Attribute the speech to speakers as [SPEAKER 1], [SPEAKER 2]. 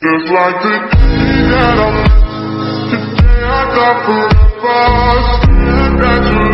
[SPEAKER 1] Just like the day that I met, the day I got forever.